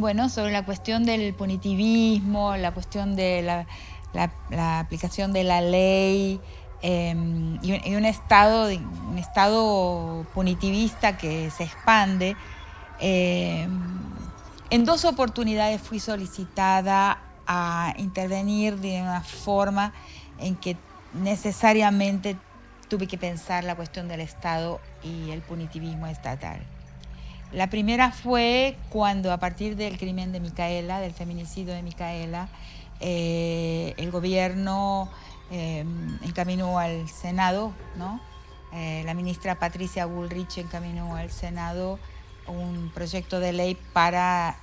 bueno, sobre la cuestión del punitivismo, la cuestión de la, aplicación de la ley em, y, un, estado, un estado punitivista que se expande. Em, en dos oportunidades fui solicitada a intervenir de una forma en que necesariamente tuve que pensar la cuestión del Estado y el punitivismo estatal. La primera fue cuando a partir del crimen de Micaela, del feminicidio de Micaela, eh, el gobierno eh, encaminó al Senado, ¿no? Eh, la ministra Patricia Bullrich encaminó al Senado un proyecto de ley para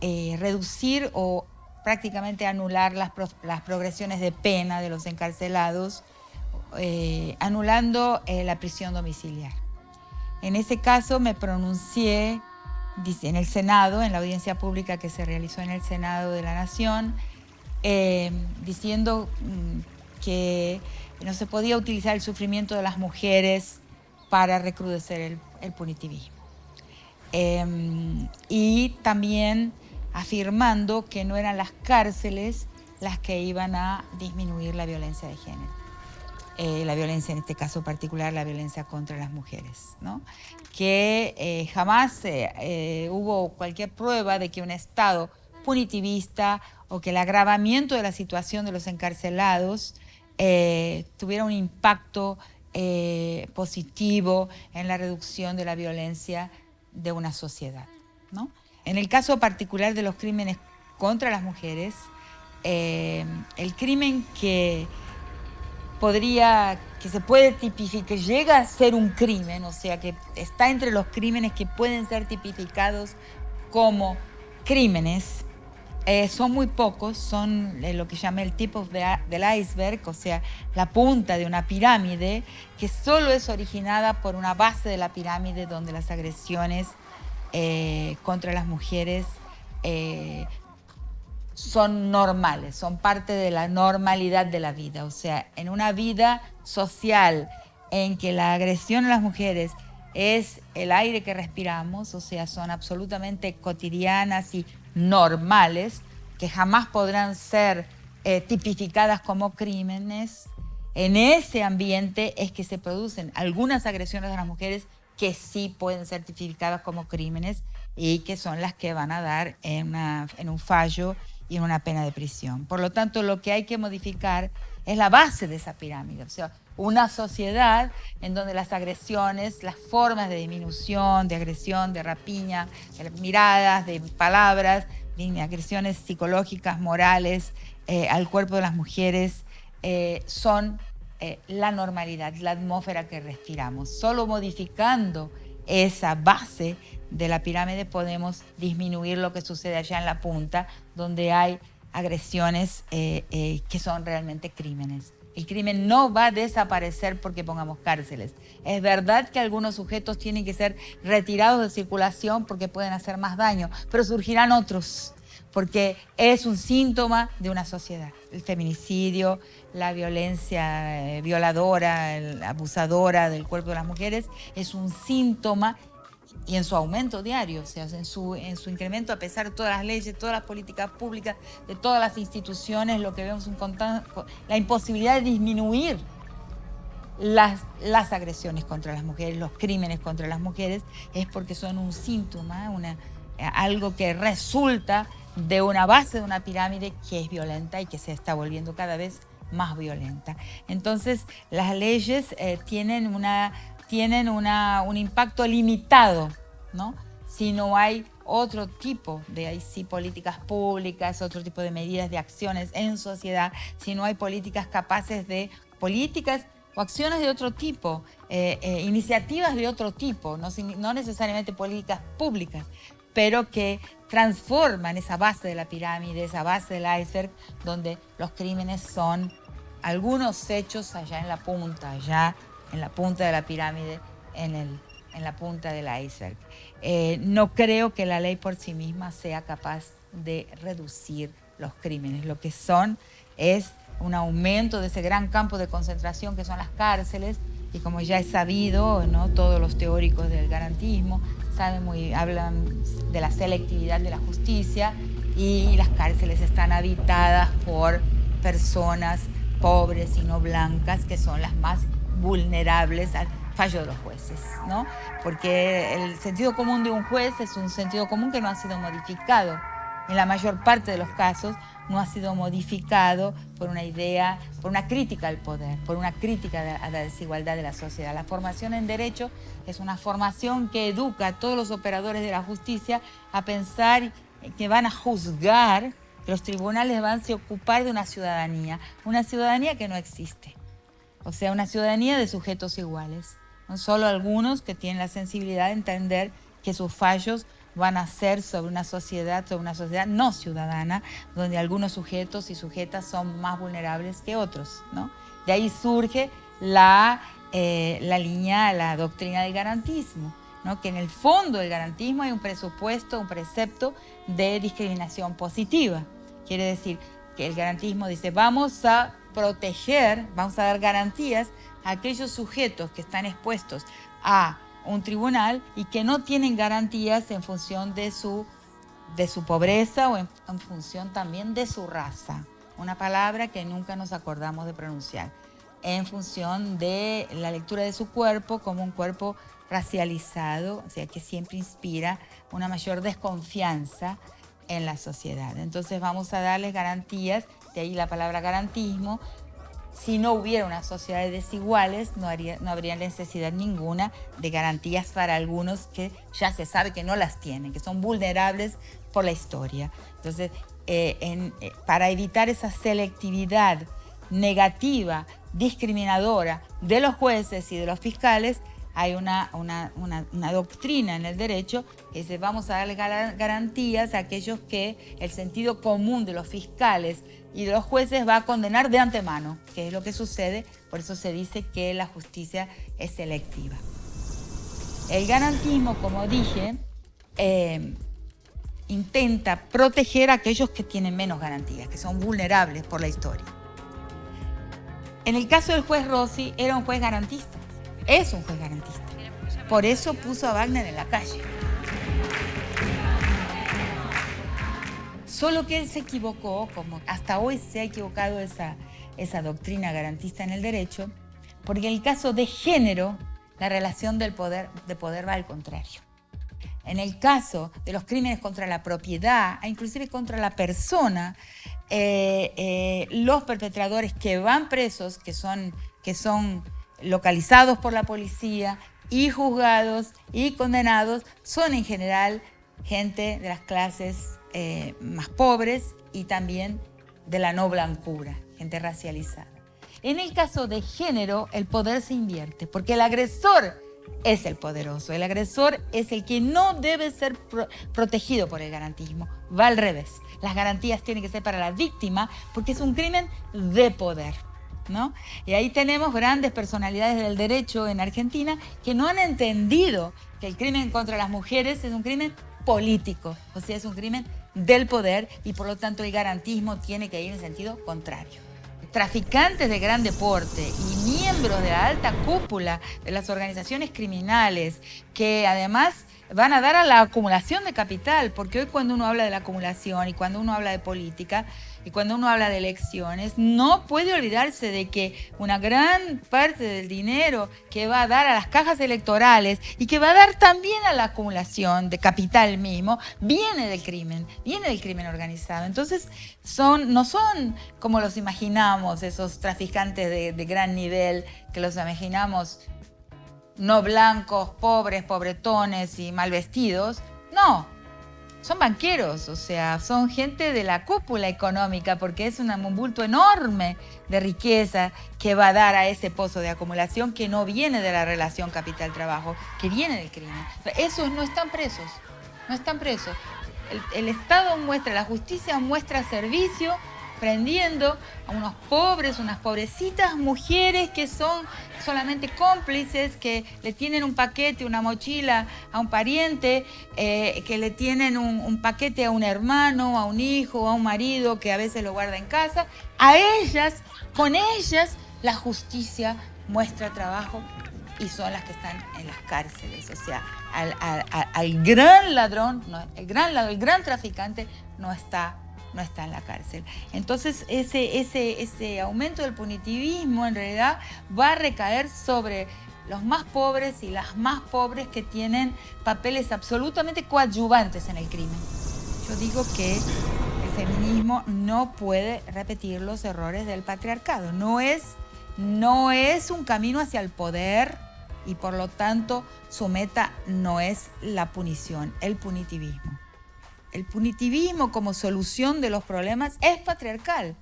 reducir o prácticamente anular las, las, progresiones de pena de los encarcelados, anulando la prisión domiciliar. En ese caso me pronuncié en el Senado, en la audiencia pública que se realizó en el Senado de la Nación, eh, diciendo mm, que no se podía utilizar el sufrimiento de las mujeres para recrudecer el, punitivismo. Em, y también afirmando que no eran las cárceles las que iban a disminuir la violencia de género. Eh, la violencia, en este caso particular, la violencia contra las mujeres, ¿no? que eh, jamás eh, hubo cualquier prueba de que un Estado punitivista o que el agravamiento de la situación de los encarcelados tuviera un impacto positivo en la reducción de la violencia de una sociedad. ¿no? En el caso particular de los crímenes contra las mujeres, el crimen que podría, que se puede tipificar, que llega a ser un crimen, o sea, que está entre los crímenes que pueden ser tipificados como crímenes, eh, son muy pocos, son eh, lo que llama el tipo del iceberg, o sea, la punta de una pirámide que solo es originada por una base de la pirámide donde las agresiones eh, contra las mujeres son normales, son parte de la normalidad de la vida. O sea, en una vida social en que la agresión a las mujeres es el aire que respiramos, o sea, son absolutamente cotidianas y normales, que jamás podrán ser eh, tipificadas como crímenes, en ese ambiente es que se producen algunas agresiones a las mujeres que sí pueden ser tipificadas como crímenes y que son las que van a dar en, en un fallo y en una pena de prisión. Por lo tanto, lo que hay que modificar es la base de esa pirámide, o sea, una sociedad en donde las agresiones, las formas de disminución, de agresión, de rapiña, de miradas, de palabras, de agresiones psicológicas, morales eh, al cuerpo de las mujeres, eh, son eh, la normalidad, la atmósfera que respiramos. Solo modificando esa base de la pirámide podemos disminuir lo que sucede allá en la punta, donde hay agresiones eh, eh, que son realmente crímenes. El crimen no va a desaparecer porque pongamos cárceles. Es verdad que algunos sujetos tienen que ser retirados de circulación porque pueden hacer más daño, pero surgirán otros porque es un síntoma de una sociedad. El feminicidio, la violencia eh, violadora, abusadora del cuerpo de las mujeres, es un síntoma y en su aumento diario, o sea, en su, en su incremento a pesar de todas las leyes, todas las políticas públicas, de todas las instituciones, lo que vemos es la imposibilidad de disminuir las, las agresiones contra las mujeres, los crímenes contra las mujeres, es porque son un síntoma, una, algo que resulta de una base de una pirámide que es violenta y que se está volviendo cada vez más violenta. Entonces, las leyes eh, tienen, una, tienen una, un impacto limitado, ¿no? Si no hay otro tipo de ahí sí, políticas públicas, otro tipo de medidas de acciones en sociedad, si no hay políticas capaces de políticas o acciones de otro tipo, eh, eh, iniciativas de otro tipo, no, no necesariamente políticas públicas, pero que transforman esa base de la pirámide, esa base del iceberg, donde los crímenes son algunos hechos allá en la punta, allá en la punta de la pirámide, en, el, en la punta del iceberg. Eh, no creo que la ley por sí misma sea capaz de reducir los crímenes. Lo que son es un aumento de ese gran campo de concentración que son las cárceles y como ya es sabido, ¿no? todos los teóricos del garantismo saben muy, hablan de la selectividad de la justicia y las cárceles están habitadas por personas pobres y no blancas que son las más vulnerables al fallo de los jueces, ¿no? Porque el sentido común de un juez es un sentido común que no ha sido modificado. En la mayor parte de los casos no ha sido modificado por una idea, por una crítica al poder, por una crítica a la desigualdad de la sociedad. La formación en derecho es una formación que educa a todos los operadores de la justicia a pensar que van a juzgar, que los tribunales van a ocupar de una ciudadanía, una ciudadanía que no existe. O sea, una ciudadanía de sujetos iguales. No solo algunos que tienen la sensibilidad de entender que sus fallos van a ser sobre una sociedad, sobre una sociedad no ciudadana, donde algunos sujetos y sujetas son más vulnerables que otros. ¿no? De ahí surge la, eh, la línea, la doctrina del garantismo, ¿no? que en el fondo del garantismo hay un presupuesto, un precepto de discriminación positiva. Quiere decir que el garantismo dice, vamos a proteger, vamos a dar garantías a aquellos sujetos que están expuestos a un tribunal y que no tienen garantías en función de su, de su pobreza o en, función también de su raza. Una palabra que nunca nos acordamos de pronunciar. En función de la lectura de su cuerpo como un cuerpo racializado, o sea, que siempre inspira una mayor desconfianza en la sociedad. Entonces vamos a darles garantías, de ahí la palabra garantismo, si no hubiera una sociedad de desiguales, no, no habría necesidad ninguna de garantías para algunos que ya se sabe que no las tienen, que son vulnerables por la historia. Entonces, eh, eh, para evitar esa selectividad negativa, discriminadora de los jueces y de los fiscales, hay una, una, una, doctrina en el derecho que dice vamos a darle garantías a aquellos que el sentido común de los fiscales y de los jueces va a condenar de antemano, que es lo que sucede, por eso se dice que la justicia es selectiva. El garantismo, como dije, eh, intenta proteger a aquellos que tienen menos garantías, que son vulnerables por la historia. En el caso del juez Rossi, era un juez garantista es un juez garantista. Por eso puso a Wagner en la calle. Solo que él se equivocó, como hasta hoy se ha equivocado esa, esa doctrina garantista en el derecho, porque en el caso de género, la relación del poder, de poder va al contrario. En el caso de los crímenes contra la propiedad, e inclusive contra la persona, eh, eh, los perpetradores que van presos, que son, que son localizados por la policía y juzgados y condenados son en general gente de las clases eh, más pobres y también de la no blancura, gente racializada. En el caso de género, el poder se invierte, porque el agresor es el poderoso, el agresor es el que no debe ser protegido por el garantismo, va al revés. Las garantías tienen que ser para la víctima porque es un crimen de poder. Y ahí tenemos grandes personalidades del derecho en Argentina que no han entendido que el crimen contra las mujeres es un crimen político, o sea, es un crimen del poder y por lo tanto el garantismo tiene que ir en sentido contrario. Traficantes de gran deporte y miembros de la alta cúpula de las organizaciones criminales que además van a dar a la acumulación de capital, porque hoy cuando uno habla de la acumulación y cuando uno habla de política, y cuando uno habla de elecciones, no puede olvidarse de que una gran parte del dinero que va a dar a las cajas electorales y que va a dar también a la acumulación de capital mismo, viene del crimen, viene del crimen organizado. Entonces, son, no son como los imaginamos, esos traficantes de, de gran nivel, que los imaginamos no blancos, pobres, pobretones y mal vestidos. No, son banqueros, o sea, son gente de la cúpula económica porque es un bulto enorme de riqueza que va a dar a ese pozo de acumulación que no viene de la relación capital-trabajo, que viene del crimen. Esos no están presos, no están presos. el Estado muestra, la justicia muestra servicio prendiendo a unos pobres, unas pobrecitas mujeres que son solamente cómplices, que le tienen un paquete, una mochila a un pariente, eh, que le tienen un, paquete a un hermano, a un hijo, a un marido que a veces lo guarda en casa. A ellas, con ellas, la justicia muestra trabajo y son las que están en las cárceles. O sea, al, gran ladrón, el, gran, el gran traficante no está, no está en la cárcel. Entonces, ese, ese, ese aumento del punitivismo en realidad va a recaer sobre los más pobres y las más pobres que tienen papeles absolutamente coadyuvantes en el crimen. Yo digo que el feminismo no puede repetir los errores del patriarcado. No es, no es un camino hacia el poder y por lo tanto su meta no es la punición, el punitivismo. El punitivismo como solución de los problemas es patriarcal.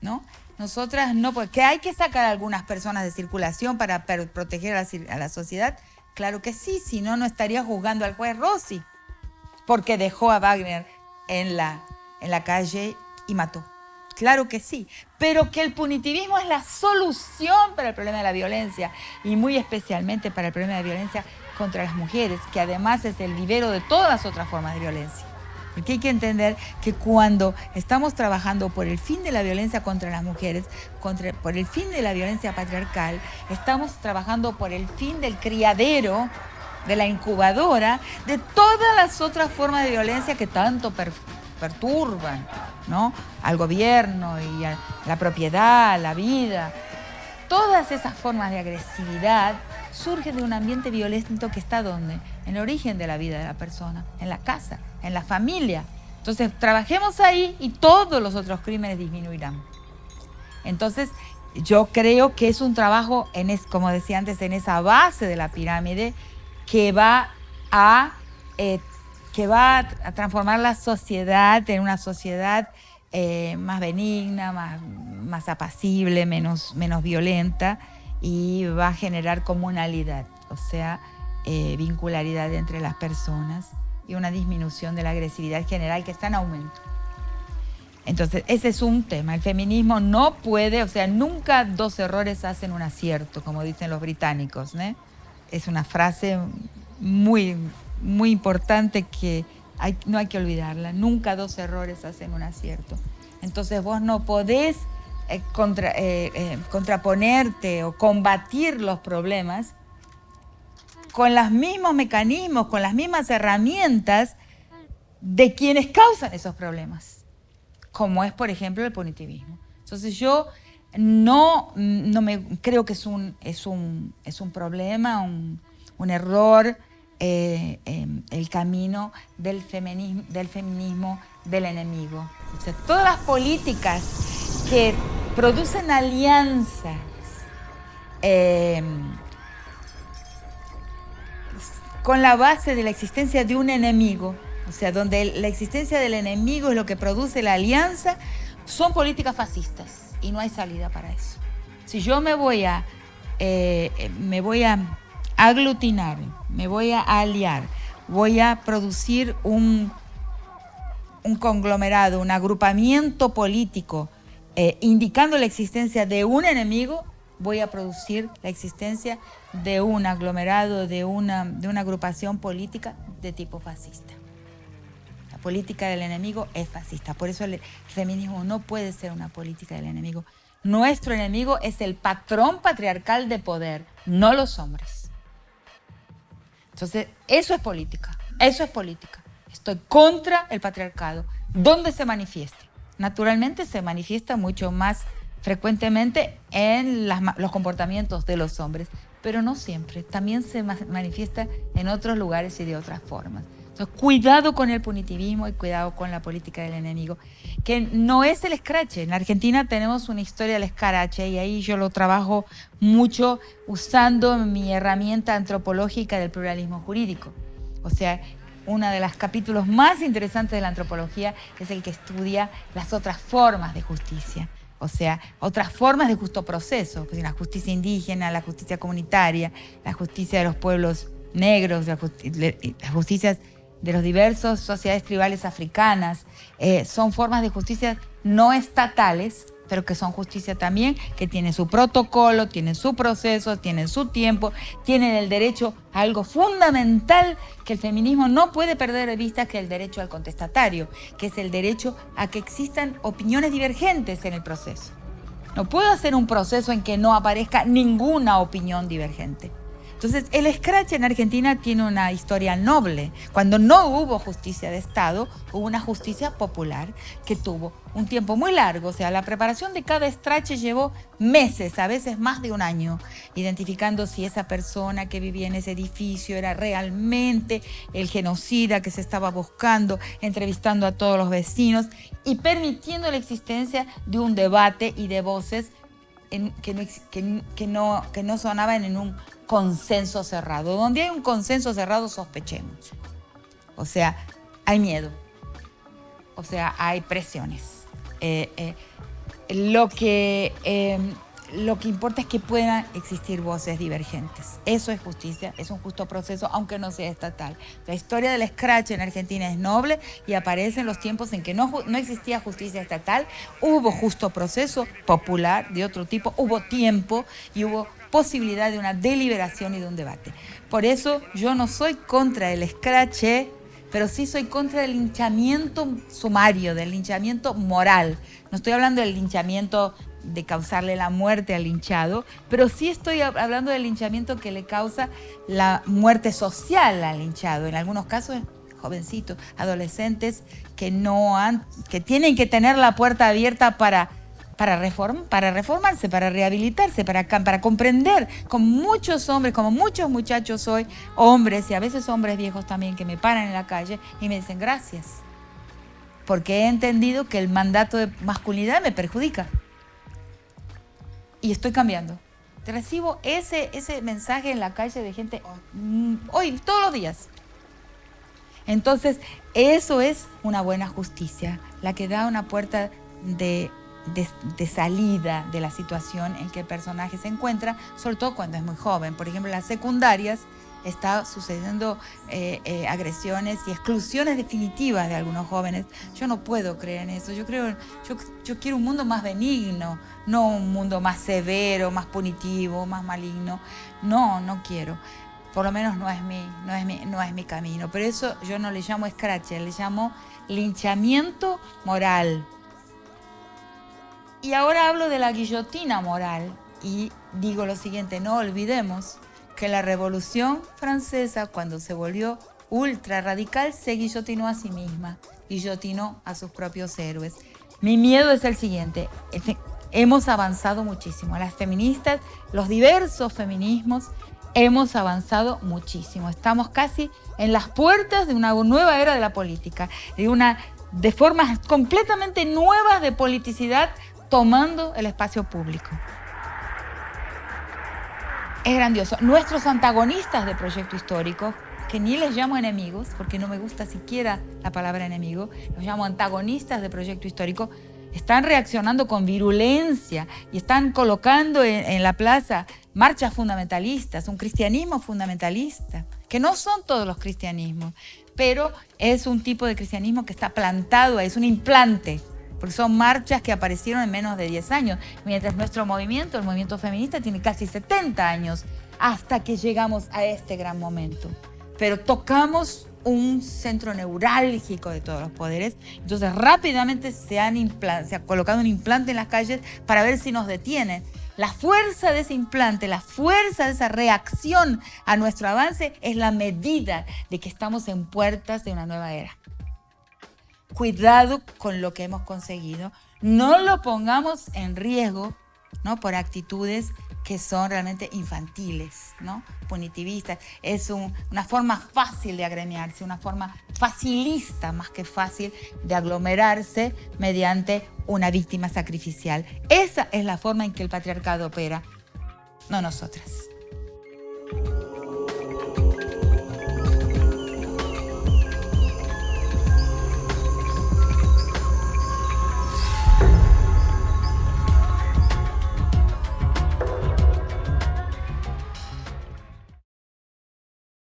¿No? Nosotras no, porque hay que sacar a algunas personas de circulación para proteger a la, sociedad. Claro que sí, si no, no estaría juzgando al juez Rossi, porque dejó a Wagner en la, en la calle y mató. Claro que sí, pero que el punitivismo es la solución para el problema de la violencia y muy especialmente para el problema de violencia contra las mujeres, que además es el vivero de todas otras formas de violencia. Porque hay que entender que cuando estamos trabajando por el fin de la violencia contra las mujeres, contra, por el fin de la violencia patriarcal, estamos trabajando por el fin del criadero, de la incubadora, de todas las otras formas de violencia que tanto perturban ¿no? al gobierno y a la propiedad, a la vida. Todas esas formas de agresividad surgen de un ambiente violento que está donde? En el origen de la vida de la persona, en la casa, en la familia. Entonces, trabajemos ahí y todos los otros crímenes disminuirán. Entonces, yo creo que es un trabajo, en es, como decía antes, en esa base de la pirámide que va a, eh, que va a transformar la sociedad en una sociedad eh, más benigna, más, más apacible, menos, menos violenta y va a generar comunalidad, o sea, eh, vincularidad entre las personas y una disminución de la agresividad general que está en aumento. Entonces, ese es un tema. El feminismo no puede, o sea, nunca dos errores hacen un acierto, como dicen los británicos. Es una frase muy, muy importante que no hay que olvidarla. Nunca dos errores hacen un acierto. Entonces, vos no podés eh, eh, contraponerte o combatir los problemas con los mismos mecanismos, con las mismas herramientas de quienes causan esos problemas, como es, por ejemplo, el punitivismo. Entonces yo no, no me creo que es un, es un, es un problema, un, error, eh, em, el camino del feminismo, del feminismo del enemigo. todas las políticas que producen alianzas em, con la base de la existencia de un enemigo, o sea, donde la existencia del enemigo es lo que produce la alianza, son políticas fascistas y no hay salida para eso. Si yo me voy a, eh, me voy a aglutinar, me voy a aliar, voy a producir un, un conglomerado, un agrupamiento político eh, indicando la existencia de un enemigo, voy a producir la existencia de un aglomerado, de una, de una agrupación política de tipo fascista. La política del enemigo es fascista, por eso el feminismo no puede ser una política del enemigo. Nuestro enemigo es el patrón patriarcal de poder, no los hombres. Entonces, eso es política, eso es política. Estoy contra el patriarcado. ¿Dónde se manifiesta? Naturalmente se manifiesta mucho más frecuentemente en los comportamientos de los hombres, pero no siempre. También se manifiesta en otros lugares y de otras formas. Entonces, cuidado con el punitivismo y cuidado con la política del enemigo, que no es el escrache. En Argentina tenemos una historia del escrache y ahí yo lo trabajo mucho usando mi herramienta antropológica del pluralismo jurídico. O sea, uno de los capítulos más interesantes de la antropología es el que estudia las otras formas de justicia o sea, otras formas de justo proceso, pues, la justicia indígena, la justicia comunitaria, la justicia de los pueblos negros, las justicias de los diversos sociedades tribales africanas, eh, son formas de justicia no estatales pero que son justicia también, que tienen su protocolo, tienen su proceso, tienen su tiempo, tienen el derecho a algo fundamental que el feminismo no puede perder de vista, que es el derecho al contestatario, que es el derecho a que existan opiniones divergentes en el proceso. No puedo hacer un proceso en que no aparezca ninguna opinión divergente. Entonces, el scratch en Argentina tiene una historia noble. Cuando no hubo justicia de Estado, hubo una justicia popular que tuvo un tiempo muy largo. O sea, la preparación de cada scratch llevó meses, a veces más de un año, identificando si esa persona que vivía en ese edificio era realmente el genocida que se estaba buscando, entrevistando a todos los vecinos y permitiendo la existencia de un debate y de voces que, no, que, no, que no sonaban en un consenso cerrado. Donde hay un consenso cerrado, sospechemos. O sea, hay miedo. O sea, hay presiones. Eh, eh, lo que em, lo que importa es que puedan existir voces divergentes. Eso es justicia, es un justo proceso, aunque no sea estatal. La historia del scratch en Argentina es noble y aparece en los tiempos en que no, no existía justicia estatal, hubo justo proceso popular de otro tipo, hubo tiempo y hubo posibilidad de una deliberación y de un debate. Por eso yo no soy contra el scratch, pero sí soy contra el linchamiento sumario, del linchamiento moral. No estoy hablando del linchamiento de causarle la muerte al linchado, pero sí estoy hablando del linchamiento que le causa la muerte social al linchado. En algunos casos, jovencitos, adolescentes que no han, que tienen que tener la puerta abierta para para, para reformarse, para rehabilitarse, para, para comprender, con muchos hombres, como muchos muchachos hoy, hombres y a veces hombres viejos también, que me paran en la calle y me dicen gracias, porque he entendido que el mandato de masculinidad me perjudica y estoy cambiando. Recibo ese, ese mensaje en la calle de gente mm, hoy, todos los días. Entonces, eso es una buena justicia, la que da una puerta de, de, salida de la situación en que el personaje se encuentra, sobre todo cuando es muy joven. Por ejemplo, las secundarias está sucediendo eh, eh, agresiones y exclusiones definitivas de algunos jóvenes. Yo no puedo creer en eso. Yo creo, yo, yo quiero un mundo más benigno, no un mundo más severo, más punitivo, más maligno. No, no quiero. Por lo menos no es mi, no es mi, no es mi camino. Pero eso yo no le llamo scratch, le llamo linchamiento moral. Y ahora hablo de la guillotina moral y digo lo siguiente, no olvidemos que la Revolución Francesa, cuando se volvió ultra radical, se guillotinó a sí misma, guillotinó a sus propios héroes. Mi miedo es el siguiente, hemos avanzado muchísimo, las feministas, los diversos feminismos, hemos avanzado muchísimo, estamos casi en las puertas de una nueva era de la política, de, una, de formas completamente nuevas de politicidad tomando el espacio público es grandioso. Nuestros antagonistas de proyecto histórico, que ni les llamo enemigos, porque no me gusta siquiera la palabra enemigo, los llamo antagonistas de proyecto histórico, están reaccionando con virulencia y están colocando en, la plaza marchas fundamentalistas, un cristianismo fundamentalista, que no son todos los cristianismos, pero es un tipo de cristianismo que está plantado, es un implante porque son marchas que aparecieron en menos de 10 años, mientras nuestro movimiento, el movimiento feminista, tiene casi 70 años hasta que llegamos a este gran momento. Pero tocamos un centro neurálgico de todos los poderes, entonces rápidamente se, han se ha colocado un implante en las calles para ver si nos detienen. La fuerza de ese implante, la fuerza de esa reacción a nuestro avance es la medida de que estamos en puertas de una nueva era cuidado con lo que hemos conseguido, no lo pongamos en riesgo ¿no? por actitudes que son realmente infantiles, ¿no? punitivistas. Es una forma fácil de agremiarse, una forma facilista más que fácil de aglomerarse mediante una víctima sacrificial. Esa es la forma en que el patriarcado opera, no nosotras.